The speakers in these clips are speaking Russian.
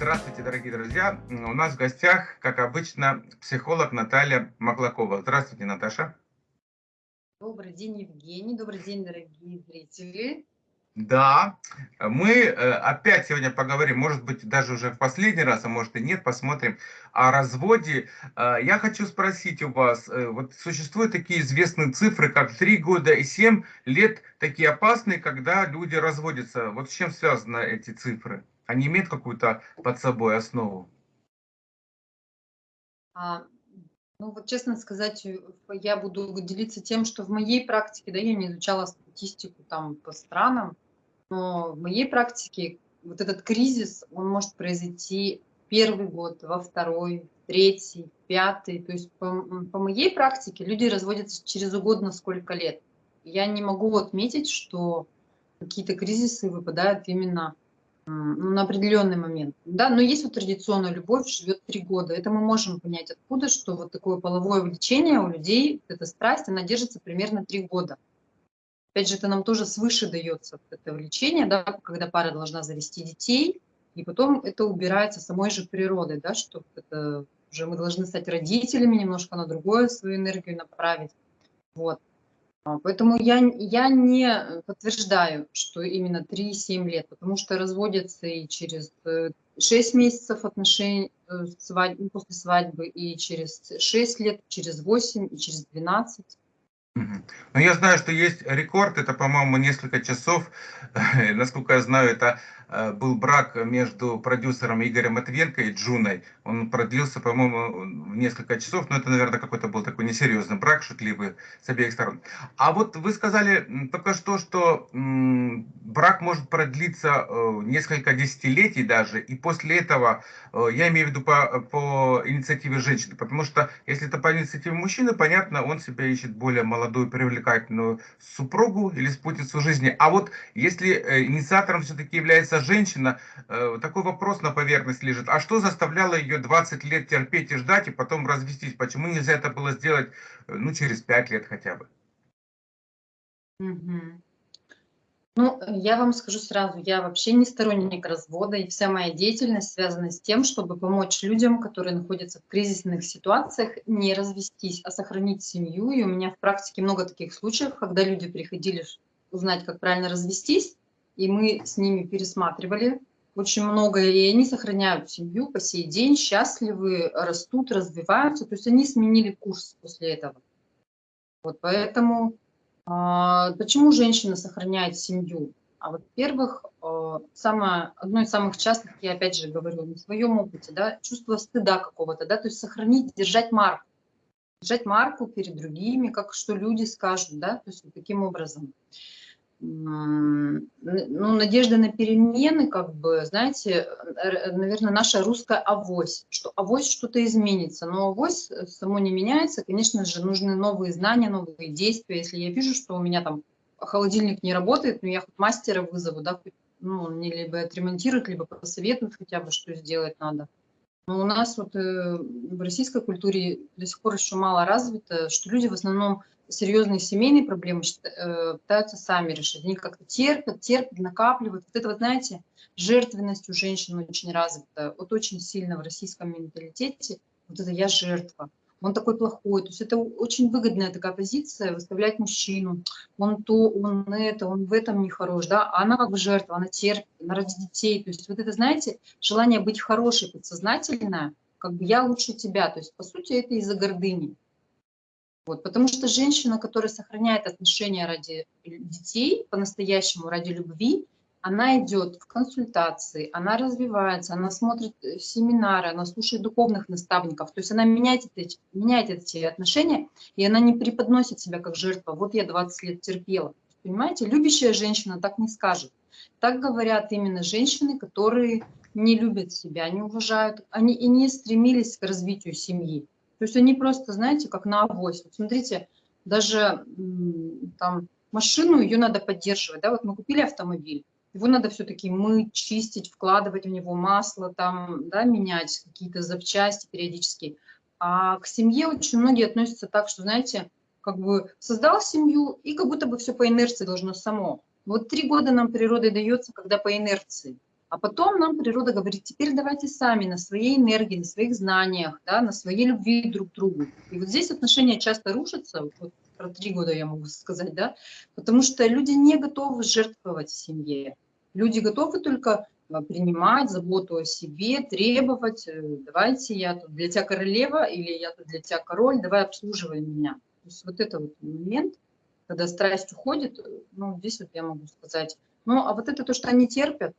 Здравствуйте, дорогие друзья. У нас в гостях, как обычно, психолог Наталья Маклакова. Здравствуйте, Наташа. Добрый день, Евгений. Добрый день, дорогие зрители. Да, мы э, опять сегодня поговорим, может быть, даже уже в последний раз, а может и нет, посмотрим о разводе. Э, я хочу спросить у вас, э, вот существуют такие известные цифры, как 3 года и 7 лет, такие опасные, когда люди разводятся. Вот с чем связаны эти цифры? Они имеют какую-то под собой основу? А, ну вот честно сказать, я буду делиться тем, что в моей практике, да, я не изучала статистику там по странам, но в моей практике вот этот кризис, он может произойти первый год, во второй, третий, пятый. То есть по, по моей практике люди разводятся через угодно сколько лет. Я не могу отметить, что какие-то кризисы выпадают именно на определенный момент. Да, но есть вот традиционная любовь, живет три года. Это мы можем понять откуда, что вот такое половое влечение у людей, эта страсть, она держится примерно три года. Опять же, это нам тоже свыше дается это влечение, да, когда пара должна завести детей, и потом это убирается самой же природой, да, что это уже мы должны стать родителями, немножко на другое свою энергию направить. Вот. А, поэтому я, я не подтверждаю, что именно 3-7 лет, потому что разводятся и через 6 э, месяцев отношений э, свадьбы, после свадьбы, и через 6 лет, через 8, и через 12. Ну, я знаю, что есть рекорд, это, по-моему, несколько часов. Насколько я знаю, это был брак между продюсером Игорем Матвенко и Джуной. Он продлился, по-моему, в несколько часов, но это, наверное, какой-то был такой несерьезный брак, шутливый с обеих сторон. А вот вы сказали только что, что брак может продлиться э, несколько десятилетий даже, и после этого, э, я имею в виду по, по инициативе женщины, потому что если это по инициативе мужчины, понятно, он себя ищет более молодую, привлекательную супругу или спутницу жизни. А вот если инициатором все-таки является женщина, э, такой вопрос на поверхность лежит. А что заставляло ее 20 лет терпеть и ждать, и потом развестись? Почему нельзя это было сделать, э, ну, через 5 лет хотя бы? Ну, я вам скажу сразу, я вообще не сторонник развода, и вся моя деятельность связана с тем, чтобы помочь людям, которые находятся в кризисных ситуациях, не развестись, а сохранить семью. И у меня в практике много таких случаев, когда люди приходили узнать, как правильно развестись, и мы с ними пересматривали очень много, и они сохраняют семью по сей день, счастливы, растут, развиваются, то есть они сменили курс после этого. Вот поэтому а, почему женщина сохраняет семью? А во-первых, а, самое, одно из самых частых, я опять же говорю на своем опыте, да, чувство стыда какого-то, да, то есть сохранить, держать марку, держать марку перед другими, как что люди скажут, да, то есть вот таким образом ну, надежда на перемены, как бы, знаете, наверное, наша русская авось, что авось что-то изменится, но авось само не меняется, конечно же, нужны новые знания, новые действия. Если я вижу, что у меня там холодильник не работает, ну, я хоть мастера вызову, да, ну, мне либо отремонтируют, либо посоветуют хотя бы, что сделать надо. Но у нас вот э, в российской культуре до сих пор еще мало развито, что люди в основном серьезные семейные проблемы э, пытаются сами решить. Они как-то терпят, терпят, накапливают. Вот это вот, знаете, жертвенность у женщин очень развита. Вот очень сильно в российском менталитете вот это «я жертва». Он такой плохой. То есть это очень выгодная такая позиция, выставлять мужчину. Он то, он это, он в этом не хорош. Да? А она как бы жертва, она терпит, она ради детей. То есть вот это, знаете, желание быть хорошей, подсознательное, как бы я лучше тебя. То есть, по сути, это из-за гордыни. Вот, потому что женщина, которая сохраняет отношения ради детей, по-настоящему ради любви, она идет в консультации, она развивается, она смотрит э, семинары, она слушает духовных наставников. То есть она меняет эти, меняет эти отношения, и она не преподносит себя как жертва. Вот я 20 лет терпела. Понимаете, любящая женщина так не скажет. Так говорят именно женщины, которые не любят себя, не уважают, они и не стремились к развитию семьи. То есть они просто, знаете, как на авось. Вот смотрите, даже там машину, ее надо поддерживать. Да? Вот мы купили автомобиль, его надо все-таки мыть, чистить, вкладывать в него масло, там, да, менять какие-то запчасти периодически. А к семье очень многие относятся так, что, знаете, как бы создал семью, и как будто бы все по инерции должно само. Вот три года нам природой дается, когда по инерции. А потом нам природа говорит, теперь давайте сами на своей энергии, на своих знаниях, да, на своей любви друг к другу. И вот здесь отношения часто рушатся, вот про три года я могу сказать, да, потому что люди не готовы жертвовать семье. Люди готовы только а, принимать заботу о себе, требовать, э, давайте я тут для тебя королева или я тут для тебя король, давай обслуживай меня. То есть вот это вот момент, когда страсть уходит, э, ну, здесь вот я могу сказать. Ну, а вот это то, что они терпят,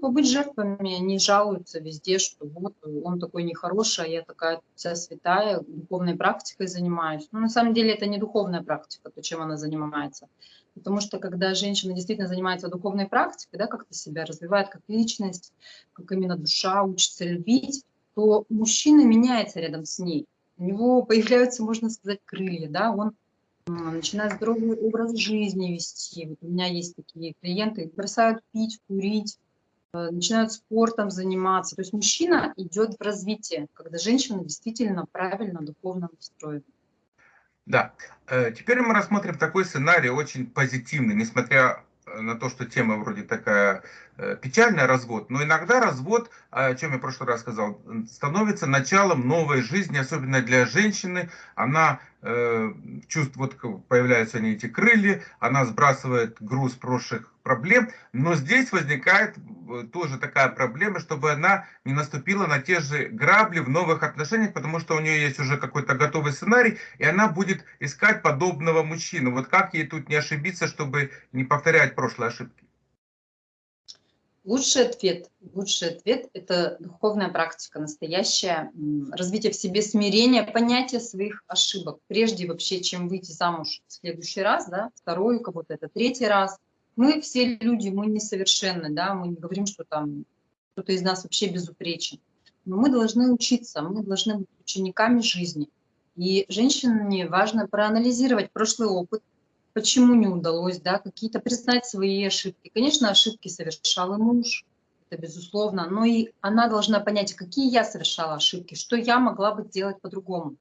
побыть жертвами, они жалуются везде, что вот он такой нехороший, а я такая вся святая, духовной практикой занимаюсь. Но на самом деле это не духовная практика, то, чем она занимается. Потому что когда женщина действительно занимается духовной практикой, да, как-то себя развивает как личность, как именно душа учится любить, то мужчина меняется рядом с ней. У него появляются, можно сказать, крылья, да, он начинает здоровый образ жизни вести. Вот у меня есть такие клиенты, бросают пить, курить, начинают спортом заниматься. То есть мужчина идет в развитие, когда женщина действительно правильно духовно настроена. Да. Э, теперь мы рассмотрим такой сценарий очень позитивный, несмотря э, на то, что тема вроде такая печальная, развод, но иногда развод, о чем я в прошлый раз сказал, становится началом новой жизни, особенно для женщины. Она э, чувствует, вот появляются они эти крылья, она сбрасывает груз прошлых проблем, но здесь возникает э, тоже такая проблема, чтобы она не наступила на те же грабли в новых отношениях, потому что у нее есть уже какой-то готовый сценарий, и она будет искать подобного мужчину. Вот как ей тут не ошибиться, чтобы не повторять прошлые ошибки? Лучший ответ, лучший ответ – это духовная практика, настоящее развитие в себе смирения, понятие своих ошибок. Прежде вообще, чем выйти замуж в следующий раз, да, второй у кого-то это третий раз – мы все люди, мы несовершенны, да, мы не говорим, что там кто-то из нас вообще безупречен. Но мы должны учиться, мы должны быть учениками жизни. И женщине важно проанализировать прошлый опыт, почему не удалось, да, какие-то признать свои ошибки. Конечно, ошибки совершал и муж, это безусловно, но и она должна понять, какие я совершала ошибки, что я могла бы сделать по-другому.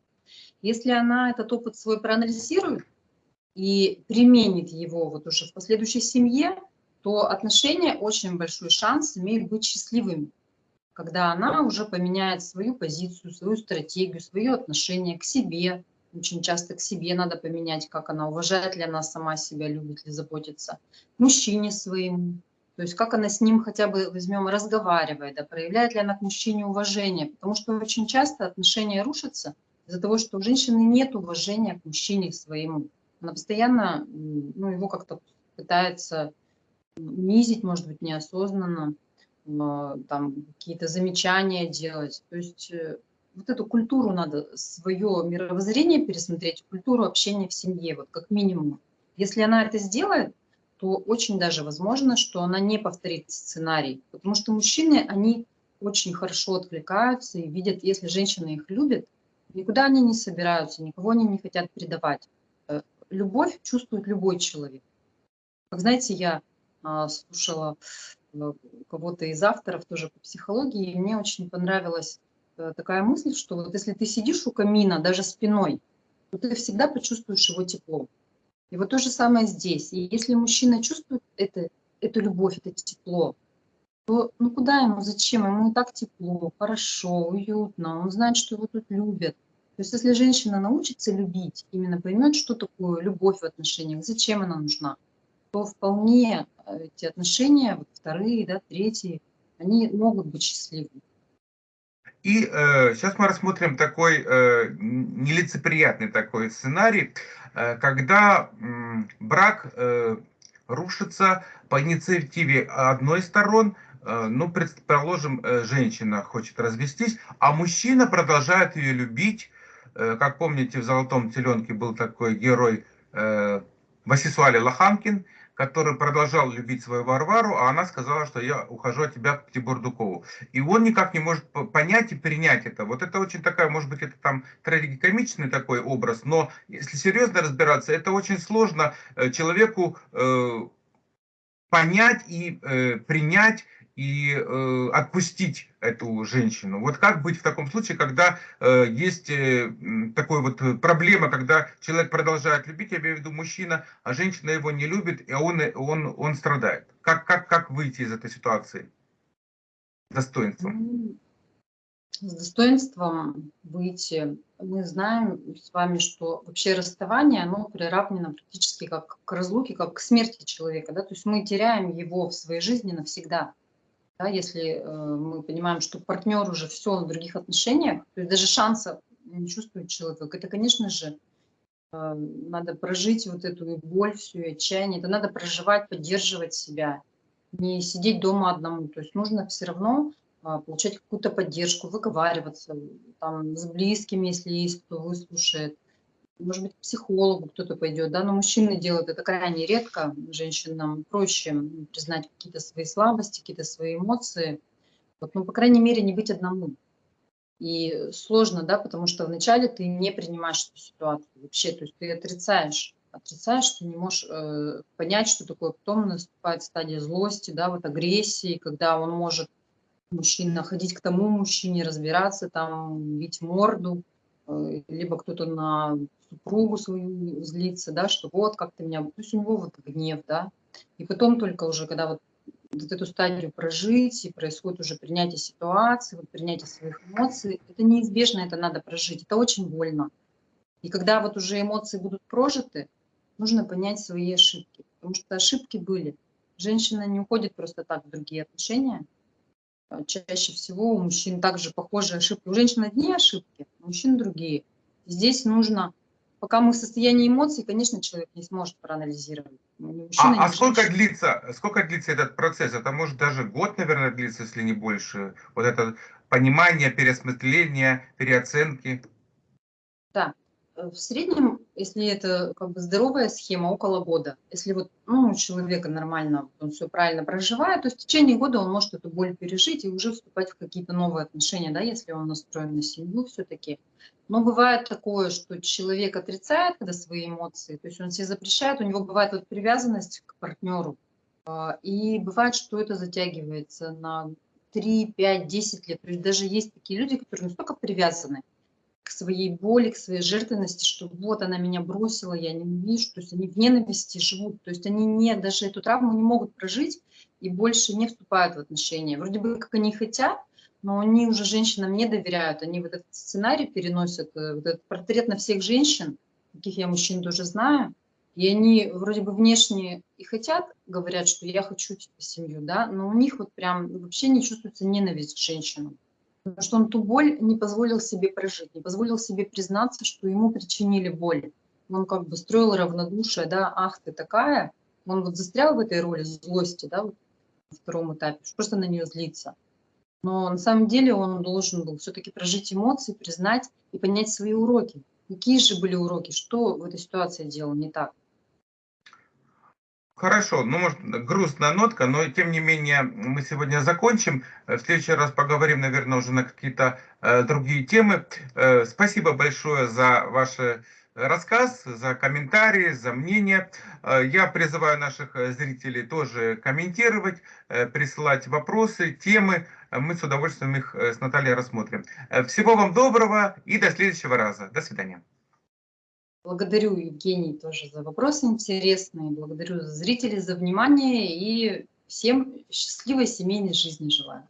Если она этот опыт свой проанализирует, и применит его вот уже в последующей семье, то отношения очень большой шанс имеют быть счастливыми, когда она уже поменяет свою позицию, свою стратегию, свое отношение к себе. Очень часто к себе надо поменять, как она уважает ли она сама себя, любит ли заботиться, мужчине своему. То есть как она с ним хотя бы, возьмем, разговаривает, да, проявляет ли она к мужчине уважение. Потому что очень часто отношения рушатся из-за того, что у женщины нет уважения к мужчине своему. Она постоянно ну, его как-то пытается унизить, может быть, неосознанно, там какие-то замечания делать. То есть э, вот эту культуру надо, свое мировоззрение пересмотреть, культуру общения в семье, вот как минимум. Если она это сделает, то очень даже возможно, что она не повторит сценарий. Потому что мужчины, они очень хорошо отвлекаются и видят, если женщина их любит, никуда они не собираются, никого они не хотят предавать любовь чувствует любой человек. Как знаете, я а, слушала а, кого-то из авторов тоже по психологии, и мне очень понравилась а, такая мысль, что вот если ты сидишь у камина даже спиной, то ты всегда почувствуешь его тепло. И вот то же самое здесь. И если мужчина чувствует это, эту любовь, это тепло, то ну куда ему, зачем? Ему и так тепло, хорошо, уютно, он знает, что его тут любят. То есть если женщина научится любить, именно поймет, что такое любовь в отношениях, зачем она нужна, то вполне э, эти отношения, вторые, да, третьи, они могут быть счастливыми. И э, сейчас мы рассмотрим такой э, нелицеприятный такой сценарий, э, когда э, брак э, рушится по инициативе одной сторон, э, ну, предположим, э, женщина хочет развестись, а мужчина продолжает ее любить, как помните, в «Золотом теленке» был такой герой э, Васисуали Лоханкин, который продолжал любить свою Варвару, а она сказала, что я ухожу от тебя к Тибурдукову. И он никак не может понять и принять это. Вот это очень такая, может быть, это там трагикомичный такой образ, но если серьезно разбираться, это очень сложно э, человеку э, понять и э, принять и э, отпустить эту женщину. Вот как быть в таком случае, когда э, есть э, такой вот проблема, когда человек продолжает любить, я имею в виду мужчина, а женщина его не любит, и он, он, он страдает. Как, как, как выйти из этой ситуации? достоинством? Ну, с достоинством выйти. Мы знаем с вами, что вообще расставание, оно приравнено практически как к разлуке, как к смерти человека. Да? То есть мы теряем его в своей жизни навсегда. Да? Если э, мы понимаем, что партнер уже все в других отношениях, то есть даже шанса не чувствует человек, это, конечно же, э, надо прожить вот эту боль, всю отчаяние. Это надо проживать, поддерживать себя, не сидеть дома одному. То есть нужно все равно а, получать какую-то поддержку, выговариваться там, с близкими, если есть, кто выслушает. Может быть, к психологу кто-то пойдет, да, но мужчины делают это крайне редко. Женщинам проще признать какие-то свои слабости, какие-то свои эмоции. Вот, ну, по крайней мере, не быть одному. И сложно, да, потому что вначале ты не принимаешь эту ситуацию вообще, то есть ты отрицаешь, отрицаешь, ты не можешь э, понять, что такое. Потом наступает стадия злости, да, вот агрессии, когда он может мужчина, ходить к тому мужчине, разбираться, там, бить морду, либо кто-то на супругу свою злится, да, что вот как ты меня, то есть у него вот гнев, да, и потом только уже, когда вот, вот эту стадию прожить, и происходит уже принятие ситуации, вот принятие своих эмоций, это неизбежно, это надо прожить, это очень больно. И когда вот уже эмоции будут прожиты, нужно понять свои ошибки, потому что ошибки были. Женщина не уходит просто так в другие отношения, чаще всего у мужчин также похожие ошибки. У женщин одни ошибки, у мужчин другие. Здесь нужно, пока мы в состоянии эмоций, конечно, человек не сможет проанализировать. Мужчина, а, а сколько длится, сколько длится этот процесс? Это может даже год, наверное, длиться, если не больше. Вот это понимание, переосмысление, переоценки. Да, Э, в среднем, если это как бы здоровая схема, около года. Если вот ну, у человека нормально, он все правильно проживает, то в течение года он может эту боль пережить и уже вступать в какие-то новые отношения, да, если он настроен на семью все-таки. Но бывает такое, что человек отрицает когда свои эмоции, то есть он себе запрещает, у него бывает вот привязанность к партнеру, а, и бывает, что это затягивается на 3, 5, 10 лет. То есть даже есть такие люди, которые настолько привязаны, к своей боли, к своей жертвенности, что вот она меня бросила, я не вижу, то есть они в ненависти живут, то есть они не, даже эту травму не могут прожить и больше не вступают в отношения. Вроде бы как они хотят, но они уже женщинам не доверяют, они вот этот сценарий переносят, э, вот этот портрет на всех женщин, таких я мужчин тоже знаю, и они вроде бы внешне и хотят, говорят, что я хочу типа, семью, да, но у них вот прям вообще не чувствуется ненависть к женщинам. Потому что он ту боль не позволил себе прожить, не позволил себе признаться, что ему причинили боль. Он как бы строил равнодушие, да, ах, ты такая. Он вот застрял в этой роли злости, да, вот на втором этапе, просто на нее злиться. Но на самом деле он должен был все-таки прожить эмоции, признать и понять свои уроки. Какие же были уроки, что в этой ситуации делал не так. Хорошо, ну, может, грустная нотка, но тем не менее мы сегодня закончим. В следующий раз поговорим, наверное, уже на какие-то э, другие темы. Э, спасибо большое за ваш рассказ, за комментарии, за мнение. Э, я призываю наших зрителей тоже комментировать, э, присылать вопросы, темы. Мы с удовольствием их э, с Натальей рассмотрим. Э, всего вам доброго и до следующего раза. До свидания. Благодарю, Евгений, тоже за вопросы интересные. Благодарю зрителей за внимание и всем счастливой семейной жизни желаю.